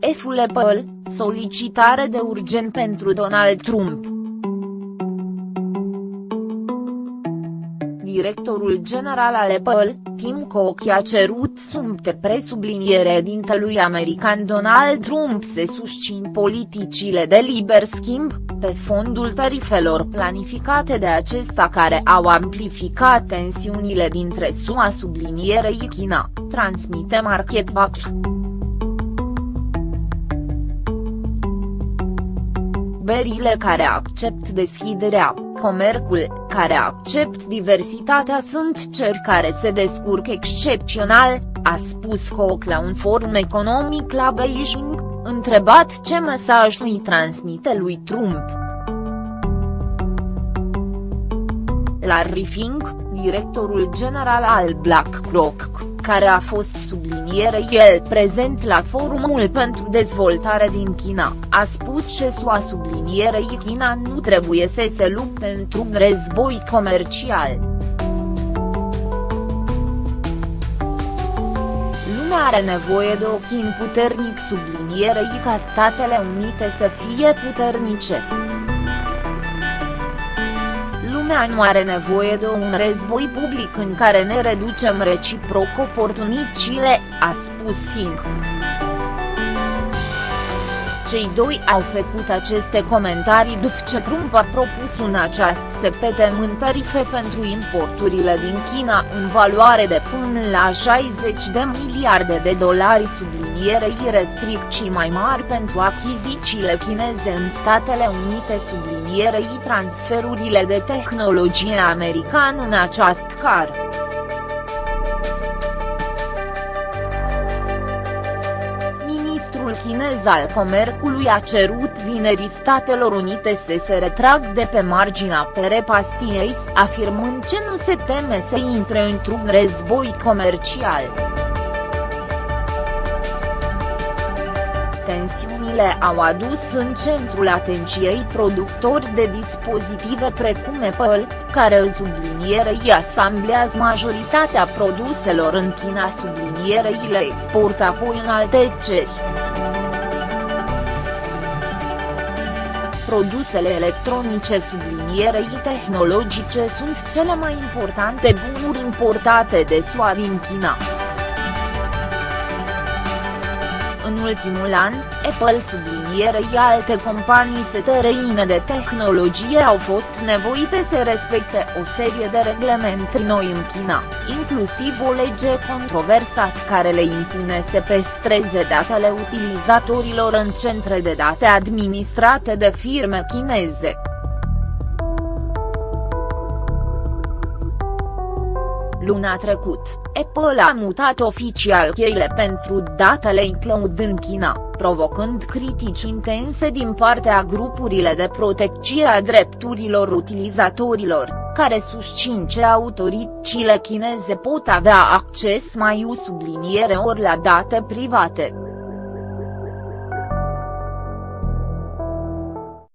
ministrul Apple, solicitare de urgent pentru Donald Trump. Directorul general al Apple, Tim Cook a cerut sumte presubliniere dintelui american Donald Trump să susțin politicile de liber schimb, pe fondul tarifelor planificate de acesta care au amplificat tensiunile dintre SUA sublinierei China, transmite MarketWatch. Berile care accept deschiderea, comercul, care accept diversitatea sunt ceri care se descurc excepțional, a spus Koch la un forum economic la Beijing, întrebat ce mesaj îi transmite lui Trump. Larry Fink, directorul general al BlackRock, care a fost subliniere el prezent la Forumul pentru Dezvoltare din China, a spus că SUA sublinierei China nu trebuie să se lupte într-un război comercial. Lumea are nevoie de o chin puternic sublinierei ca Statele Unite să fie puternice lumea nu are nevoie de un război public în care ne reducem reciproc oportunicile, a spus Fink. Cei doi au făcut aceste comentarii după ce Trump a propus un aceast sepetământ tarife pentru importurile din China în valoare de până la 60 de miliarde de dolari sublinierei restricții mai mari pentru achizițiile chineze în Statele Unite sublinierei transferurile de tehnologie american în acest car. Ministrul chinez al comerțului a cerut vinerii Statelor Unite să se retrag de pe marginea perepastiei, afirmând că nu se teme să intre într-un război comercial. Tensiunile au adus în centrul atenției productori de dispozitive precum Apple, care sublinierei asamblează majoritatea produselor în China sublinierei le exportă apoi în alte țări. Produsele electronice sublinierei tehnologice sunt cele mai importante bunuri importate de SUA din China. În ultimul an, Apple sublinierei alte companii setereine de tehnologie au fost nevoite să respecte o serie de reglemente noi în China, inclusiv o lege controversat care le impune să păstreze datele utilizatorilor în centre de date administrate de firme chineze. Luna trecut, Apple a mutat oficial cheile pentru datele în cloud în China, provocând critici intense din partea grupurile de protecție a drepturilor utilizatorilor, care susțin că autoritățile chineze pot avea acces mai subliniere ori la date private.